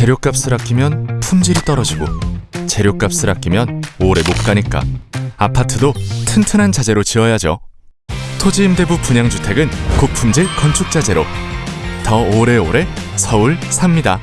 재료값을 아끼면 품질이 떨어지고 재료값을 아끼면 오래 못 가니까 아파트도 튼튼한 자재로 지어야죠. 토지임대부 분양주택은 고품질 건축 자재로 더 오래오래 서울 삽니다.